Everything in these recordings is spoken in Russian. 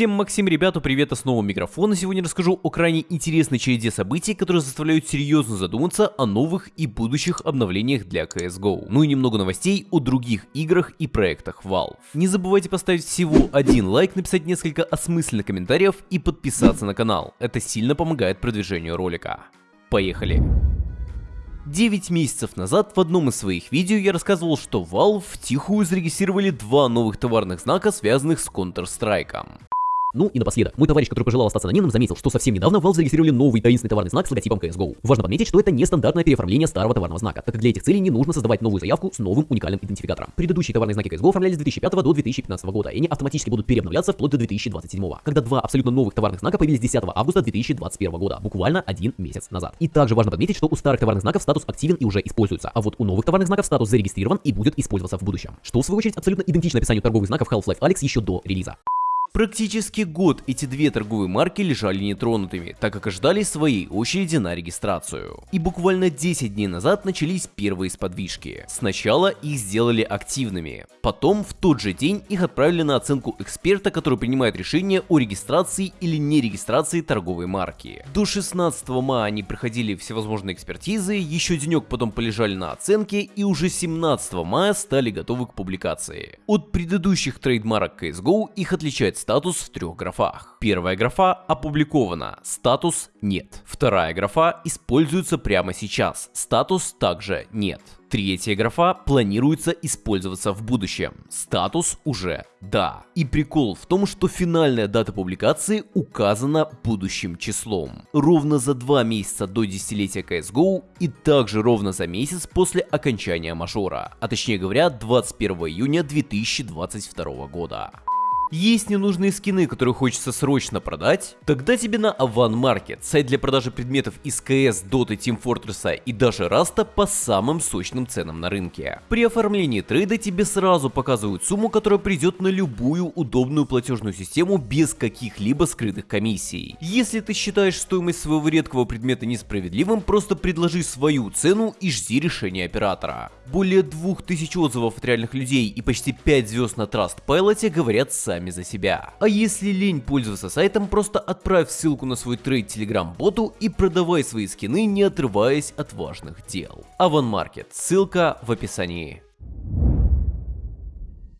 Всем Максим, ребята, привет, с нового микрофона. Сегодня расскажу о крайне интересной череде событий, которые заставляют серьезно задуматься о новых и будущих обновлениях для CSGO. Ну и немного новостей о других играх и проектах Valve. Не забывайте поставить всего один лайк, написать несколько осмысленных комментариев и подписаться на канал. Это сильно помогает продвижению ролика. Поехали! 9 месяцев назад в одном из своих видео я рассказывал, что Valve втихую зарегистрировали два новых товарных знака, связанных с Counter-Strike. Ну и напоследок, мой товарищ, который пожелал остаться анонимным, заметил, что совсем недавно Valve зарегистрировали новый таинственный товарный знак с логотипом CSGO. Важно подметить, что это не стандартное переоформление старого товарного знака, так как для этих целей не нужно создавать новую заявку с новым уникальным идентификатором. Предыдущие товарные знаки CSGO оформлялись с 2005 до 2015 года, и они автоматически будут переобновляться вплоть до 2027, когда два абсолютно новых товарных знака появились 10 августа 2021 года, буквально один месяц назад. И также важно подметить, что у старых товарных знаков статус активен и уже используется, а вот у новых товарных знаков статус зарегистрирован и будет использоваться в будущем. Что в свою очередь абсолютно идентично описанию торговых знаков Half-Life Alex еще до релиза. Практически год эти две торговые марки лежали нетронутыми, так как ожидали своей очереди на регистрацию. И буквально 10 дней назад начались первые сподвижки. Сначала их сделали активными, потом в тот же день их отправили на оценку эксперта, который принимает решение о регистрации или не регистрации торговой марки. До 16 мая они проходили всевозможные экспертизы, еще денек потом полежали на оценке и уже 17 мая стали готовы к публикации. От предыдущих трейдмарок CSGO их отличает статус в трех графах. Первая графа опубликована, статус нет. Вторая графа используется прямо сейчас, статус также нет. Третья графа планируется использоваться в будущем. Статус уже да. И прикол в том, что финальная дата публикации указана будущим числом. Ровно за два месяца до десятилетия CSGO и также ровно за месяц после окончания мажора, а точнее говоря 21 июня 2022 года. Есть ненужные скины, которые хочется срочно продать? Тогда тебе на Avan Market, сайт для продажи предметов из CS, Dota, Team Fortress и даже Раста по самым сочным ценам на рынке. При оформлении трейда тебе сразу показывают сумму, которая придет на любую удобную платежную систему без каких-либо скрытых комиссий. Если ты считаешь стоимость своего редкого предмета несправедливым, просто предложи свою цену и жди решения оператора. Более 2000 отзывов от реальных людей и почти 5 звезд на Trustpilot говорят сами сами за себя. А если лень пользоваться сайтом, просто отправь ссылку на свой трейд телеграм-боту и продавай свои скины, не отрываясь от важных дел. Аванмаркет, ссылка в описании.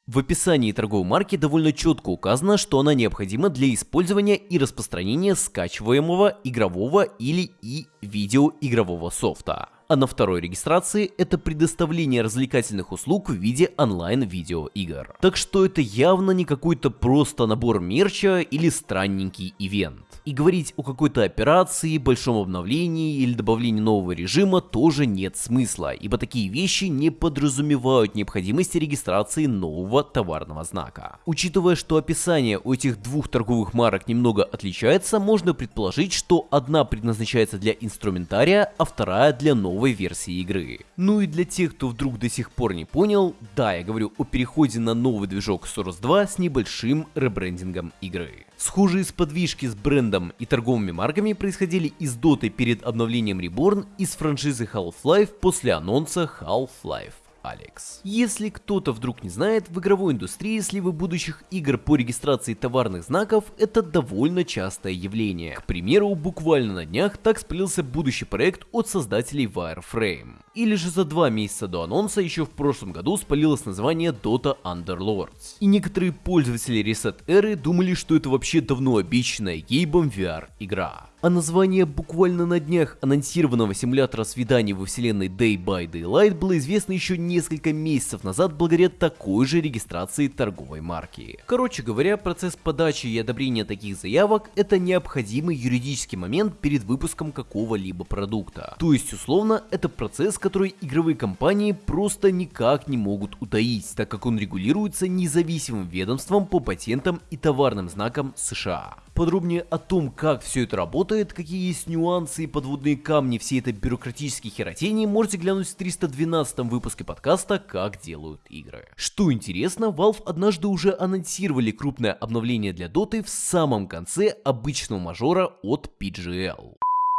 В описании торговой марки довольно четко указано, что она необходима для использования и распространения скачиваемого игрового или и видеоигрового софта а на второй регистрации это предоставление развлекательных услуг в виде онлайн-видеоигр. Так что это явно не какой-то просто набор мерча или странненький ивент. И говорить о какой-то операции, большом обновлении или добавлении нового режима тоже нет смысла, ибо такие вещи не подразумевают необходимости регистрации нового товарного знака. Учитывая, что описание у этих двух торговых марок немного отличается, можно предположить, что одна предназначается для инструментария, а вторая для нового новой версии игры. Ну и для тех, кто вдруг до сих пор не понял, да, я говорю о переходе на новый движок Source 2 с небольшим ребрендингом игры. Схожие сподвижки с брендом и торговыми марками происходили из Dota перед обновлением Reborn и с франшизы Half-Life после анонса Half-Life. Алекс. Если кто-то вдруг не знает, в игровой индустрии сливы будущих игр по регистрации товарных знаков это довольно частое явление. К примеру, буквально на днях так сплелся будущий проект от создателей Wireframe. Или же за два месяца до анонса еще в прошлом году спалилось название Dota Underlords. И некоторые пользователи Reset Era думали, что это вообще давно обещанная Гейбом VR игра. А название буквально на днях анонсированного симулятора свиданий во вселенной Day by Daylight было известно еще несколько месяцев назад благодаря такой же регистрации торговой марки. Короче говоря, процесс подачи и одобрения таких заявок это необходимый юридический момент перед выпуском какого-либо продукта. То есть условно это процесс, который игровые компании просто никак не могут утаить, так как он регулируется независимым ведомством по патентам и товарным знакам США. Подробнее о том, как все это работает, какие есть нюансы и подводные камни всей этой бюрократической херотении, можете глянуть в 312 выпуске подкаста «Как делают игры». Что интересно, Valve однажды уже анонсировали крупное обновление для Dota в самом конце обычного мажора от PGL.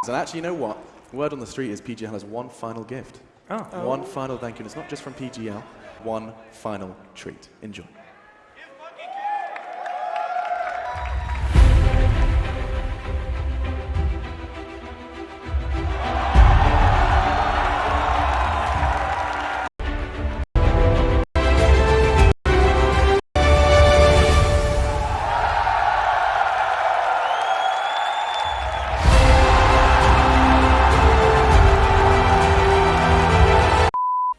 And actually, you know what? Word on the street is PGL has one final gift. Oh. One final thank you. And it's not just from PGL. One final treat. Enjoy.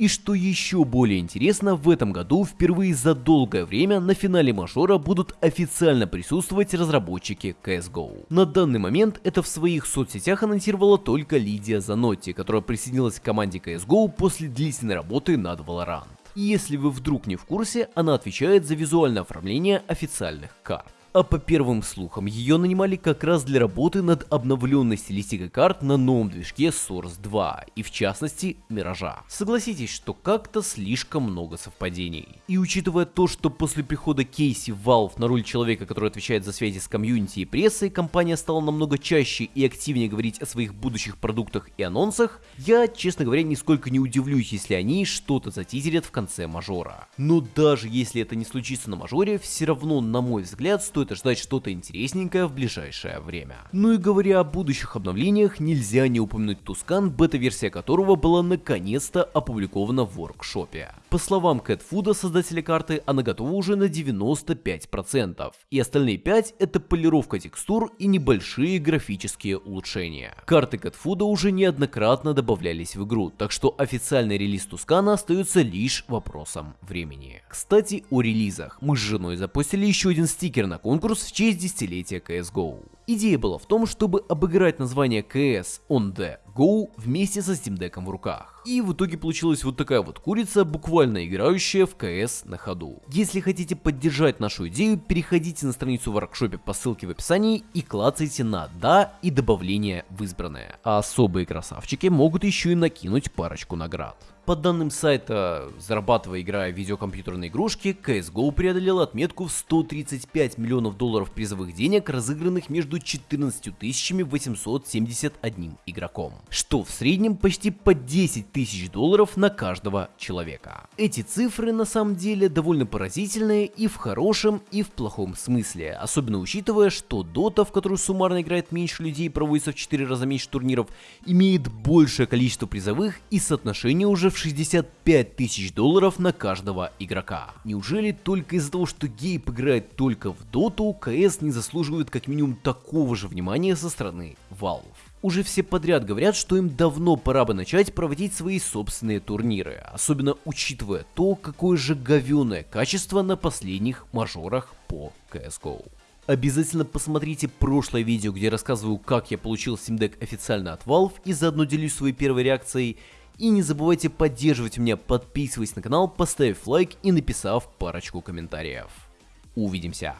И что еще более интересно, в этом году впервые за долгое время на финале мажора будут официально присутствовать разработчики CSGO. На данный момент это в своих соцсетях анонсировала только Лидия Занотти, которая присоединилась к команде CSGO после длительной работы над Valorant. И если вы вдруг не в курсе, она отвечает за визуальное оформление официальных карт. А по первым слухам, ее нанимали как раз для работы над обновленной стилистикой карт на новом движке Source 2, и в частности, Миража. Согласитесь, что как-то слишком много совпадений. И учитывая то, что после прихода Кейси в Valve на роль человека, который отвечает за связи с комьюнити и прессой, компания стала намного чаще и активнее говорить о своих будущих продуктах и анонсах, я, честно говоря, нисколько не удивлюсь, если они что-то затизерят в конце мажора. Но даже если это не случится на мажоре, все равно, на мой взгляд, стоит стоит ожидать что-то интересненькое в ближайшее время. Ну и говоря о будущих обновлениях, нельзя не упомянуть Тускан, бета-версия которого была наконец-то опубликована в воркшопе. По словам Кэтфуда, создателя карты, она готова уже на 95%, и остальные 5 это полировка текстур и небольшие графические улучшения. Карты Кэтфуда уже неоднократно добавлялись в игру, так что официальный релиз Тускана остается лишь вопросом времени. Кстати, о релизах. Мы с женой запустили еще один стикер на конкурс конкурс в честь десятилетия CSGO. Идея была в том, чтобы обыграть название CS on the Go вместе со Steam Deck в руках. И в итоге получилась вот такая вот курица, буквально играющая в CS на ходу. Если хотите поддержать нашу идею, переходите на страницу в воркшопе по ссылке в описании и клацайте на «Да» и добавление в избранное. А особые красавчики могут еще и накинуть парочку наград. По данным сайта, зарабатывая играя в видеокомпьютерные игрушки, CSGO преодолел отметку в 135 миллионов долларов призовых денег, разыгранных между 14 871 игроком, что в среднем почти по 10 тысяч долларов на каждого человека. Эти цифры на самом деле довольно поразительные и в хорошем, и в плохом смысле, особенно учитывая, что Dota, в которую суммарно играет меньше людей и проводится в 4 раза меньше турниров, имеет большее количество призовых и соотношение уже в 65 тысяч долларов на каждого игрока. Неужели только из-за того, что Гейб играет только в доту, КС не заслуживает как минимум такого же внимания со стороны Valve? Уже все подряд говорят, что им давно пора бы начать проводить свои собственные турниры, особенно учитывая то, какое же говёное качество на последних мажорах по CSGO. Обязательно посмотрите прошлое видео, где рассказываю, как я получил Steam официально от Valve и заодно делюсь своей первой реакцией. И не забывайте поддерживать меня, подписываясь на канал, поставив лайк и написав парочку комментариев. Увидимся!